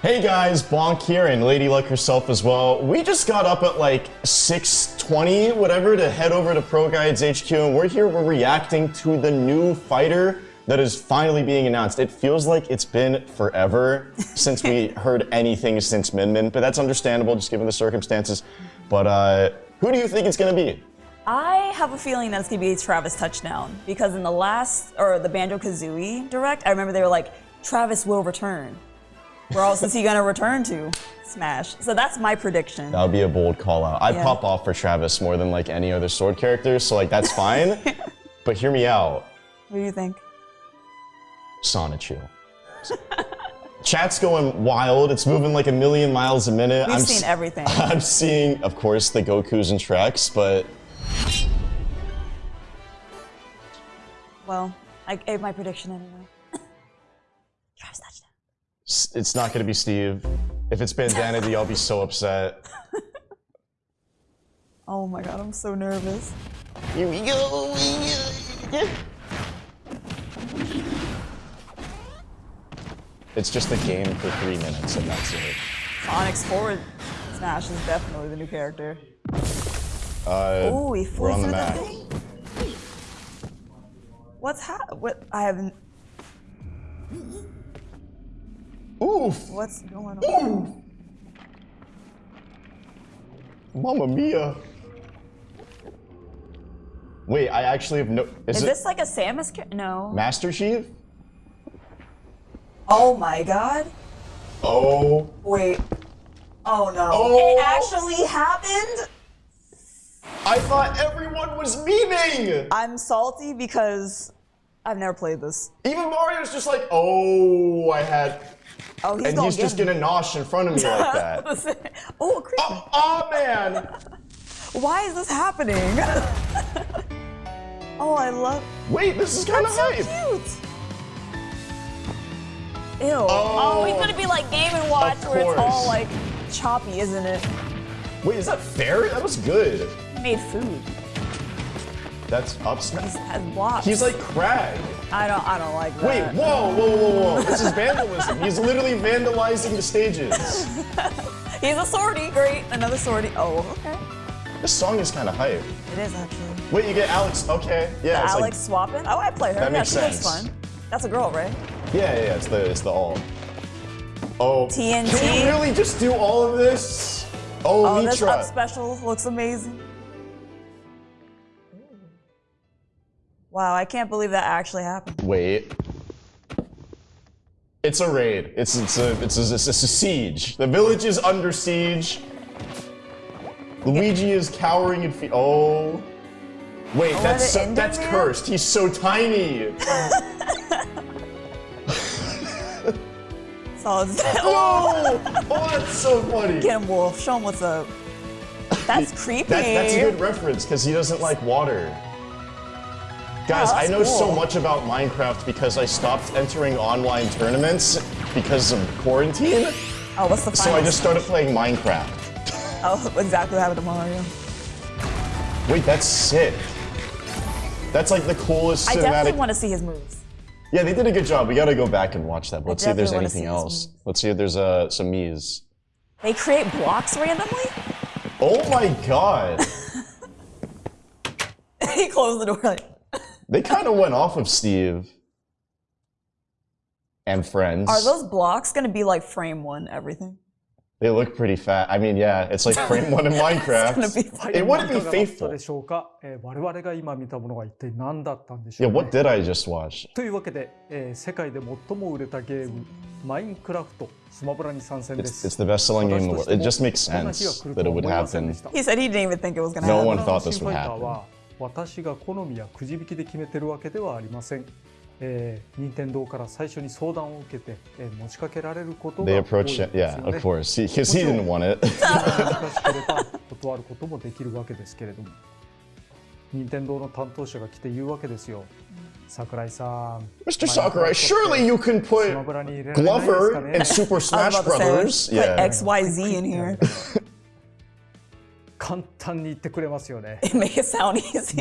Hey guys, Bonk here and Lady Luck herself as well. We just got up at like 6.20, whatever, to head over to Pro Guides HQ and we're here, we're reacting to the new fighter that is finally being announced. It feels like it's been forever since we heard anything since Min Min, but that's understandable just given the circumstances. But uh, who do you think it's gonna be? I have a feeling that it's gonna be Travis touchdown because in the last or the Banjo Kazooie direct, I remember they were like, Travis will return. Where else is he gonna return to? Smash. So that's my prediction. That would be a bold call out. I'd Yeah. pop off for Travis more than like any other sword character, so like that's fine. but hear me out. What do you think? Sonichu. Chat's going wild. It's moving like a million miles a minute. We've I'm seen everything. I'm seeing, of course, the Gokus and Treks, but Well, I gave my prediction anyway. Travis it's not going to be Steve. If it's Bandana Dee, I'll be so upset. Oh my god, I'm so nervous. Here we go. It's just a game for three minutes, and that's it. Sonic's forward smash is definitely the new character. Uh, Oh, he we're flew on the through the map. thing. What's ha- what? I haven't. Oof! What's going on? Mamma mia! Wait, I actually have no. Is, Is it this like a Samus? No. Master Chief? Oh my god. Oh. Wait. Oh no. Oh. It actually happened. I thought everyone was memeing! I'm salty because I've never played this. Even Mario's just like, oh, I had. Oh, he's And he's just him. gonna nosh in front of me like that. oh, creepy. Oh, oh, man! Why is this happening? oh, I love. Wait, this is kind of That's so hype. cute. Ew. Oh, oh he's gonna be like Game and Watch, where it's all like choppy, isn't it? Wait, is that fair? That was good. He made food. That's up He smash. has blocks. He's like Crag. I don't. I don't like Wait, that. whoa, whoa, whoa, whoa. This is vandalism. He's literally vandalizing the stages. He's a swordie. Great, another swordie. Oh, okay. This song is kind of hype. It is actually. Wait, you get Alex. Okay, yeah. it's Alex swapping. Oh, I play her. That yeah, makes she looks sense. fun. That's a girl, right? Yeah, yeah, yeah, it's the it's the all. Oh. TNT. Can you really just do all of this? Oh, Oh, this up special looks amazing. Wow, I can't believe that actually happened. Wait. It's a raid. It's it's a it's a, it's a siege. The village is under siege. Luigi is cowering in fear. Oh. Wait, Oh, that's so, that's cursed. He's so tiny. So it's Oh, oh, that's so funny. Get him, Wolf. Show him what's up. That's creepy. That, that's a good reference because he doesn't like water. Guys, Oh, I know so much about Minecraft because I stopped entering online tournaments because of quarantine. Oh, what's the So I just started playing Minecraft. Oh, exactly what happened to Mario. Wait, that's sick. That's like the coolest cinematic. I definitely want to see his moves. Yeah, they did a good job. We gotta go back and watch that. Let's see if there's anything else. Let's see if there's uh, some Mii's. They create blocks randomly? Oh my god. he closed the door like, they kind of went off of Steve and friends. Are those blocks going to be like frame one everything? They look pretty fat. I mean, yeah, it's like frame one in Minecraft. it wouldn't be faithful. Yeah, what did I just watch? というわけで、えー、世界で最も売れたゲーム、マインクラフト、スマブラに参戦です。It's, it's the best selling game in the world. It just makes sense that it would happen. He said he didn't even think it was going to happen. No one thought this would happen. は私が好みやくじ引きで決めてるわけではありません。えー、任天堂から最初に相談を受けて、えー持ちかけられることが多いで.すよ Yeah, ね of course. Because he, didn't want it. 難しければ断ることもできるわけですけれども任天堂の担当者が来て言うわけですよ桜井さん Mr. Sakurai, surely you can ス put Glover ね and Super Smash Brothers. put Yeah. XYZ in here. 簡単に言ってくれますよね。It made it sound easy.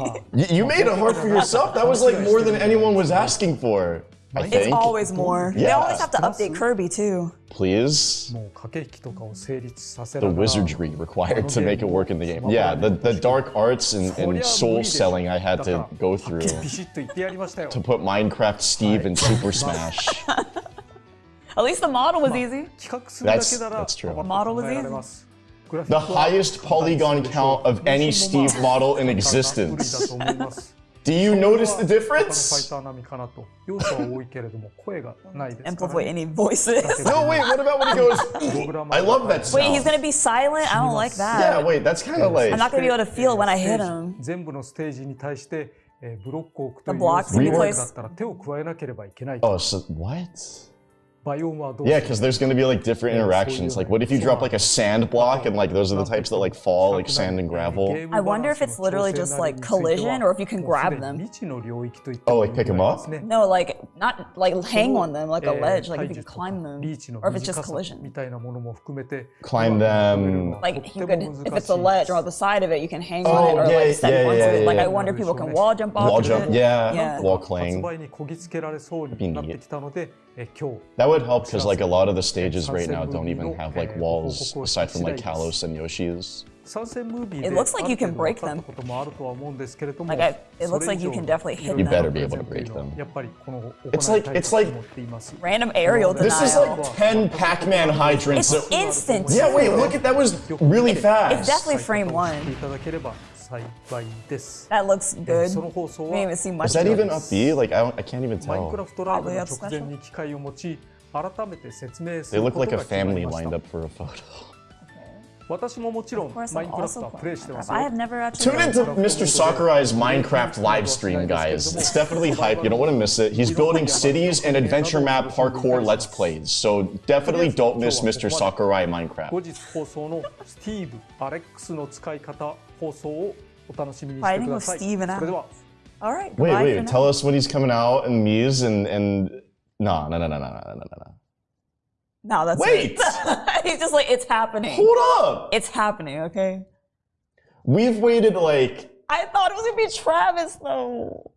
You made it hard for yourself. That was like more than anyone was asking for. I think. It's always more. Yeah. They always have to update Kirby too. Please. The wizardry required to make it work in the game. Yeah, the, the dark arts and, and soul selling I had to go through to put Minecraft Steve in Super Smash. At least the model was easy. That's, that's true. The model was easy the highest polygon count of any Steve model in existence. Do you notice the difference? and probably any voices. no, wait, what about when he goes, I love that sound. Wait, he's going to be silent? I don't like that. Yeah, wait, that's kind of like... I'm not going to be able to feel when I hit him. The blocks in place. Oh, so, what? Yeah, because there's going to be like different interactions. Like, what if you drop like a sand block and like those are the types that like fall, like sand and gravel? I wonder if it's literally just like collision or if you can grab them. Oh, like pick them up? No, like not like hang on them like a ledge, like if you can climb them. Or if it's just collision. Climb them. Like you could, if it's a ledge or on the side of it, you can hang oh, on it oh, or yeah, like step yeah, once yeah, Like, I wonder if people can wall jump off. Wall jump, yeah. Wall clang. That would help because like a lot of the stages right now don't even have like walls aside from like Kalos and Yoshi's. It looks like you can break them. Like I, it looks like you can definitely hit you them. You better be able to break them. It's like it's like random aerial denial. This is like ten Pac-Man hydrants. It's instant. Yeah, wait, look at that was really it, fast. It's definitely frame one 方を知っていただければ幸いです。 That looks good. その放送 We は didn't even see much. Is that of it. even up B? Like I, don't, I can't even マインクラ tell. フトライブの Probably up 直前に機械を持ち改めて説明す They る look こと like が a 決まり family ました lined up for a photo. 私ももちろん Of course, マイ I'm ンクラフト also はプレイしてます I よ have。never actually. Tune into Mr. Sakurai's Minecraft live stream, guys. It's definitely hype. You don't want to miss it. He's building cities and adventure map parkour let's plays. So definitely don't miss Mr. Sakurai 後 Minecraft. 日放送のスティーブ・アレックスの使い方 放送をお楽しみにしてください。それでは。All right. Wait, wait. Tell us when he's coming out and Muse and and no, no, no, no, no, no, no, no. No, that's wait. he's just like it's happening. Hold up. It's happening. Okay. We've waited like. I thought it was gonna be Travis though.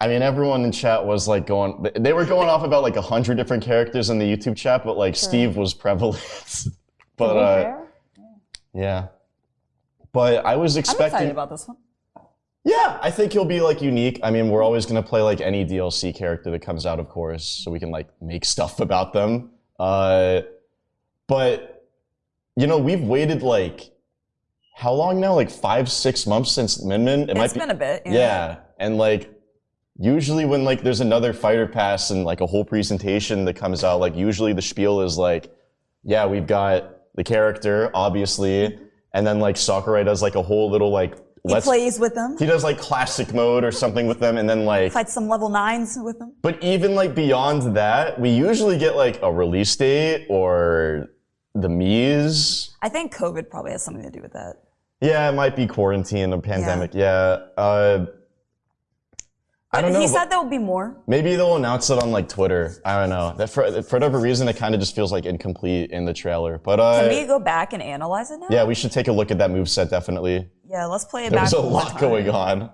I mean, everyone in chat was like going. They were going off about like a hundred different characters in the YouTube chat, but like sure. Steve was prevalent. but uh, yeah. But I was I'm expecting. excited about this one. Yeah, I think he'll be like unique. I mean, we're always gonna play like any DLC character that comes out, of course, so we can like make stuff about them. Uh, but you know, we've waited like how long now? Like five, six months since Min Min. It It's might be. been a bit. Yeah, and like usually when like there's another fighter pass and like a whole presentation that comes out, like usually the spiel is like, yeah, we've got the character, obviously, and then like Sakurai does like a whole little like He plays with them. he does like classic mode or something with them, and then like Fights some level nines with them. but even like beyond that, we usually get like a release date or the Miis. I think COVID probably has something to do with that. Yeah, it might be quarantine, a pandemic. Yeah. Uh, I don't know. he said there will be more. Maybe they'll announce it on like Twitter. I don't know. That for, for whatever reason, it kind of just feels like incomplete in the trailer. But uh, Can we go back and analyze it now? yeah, we should take a look at that move set definitely. Yeah, let's play it back. was a lot time. going on.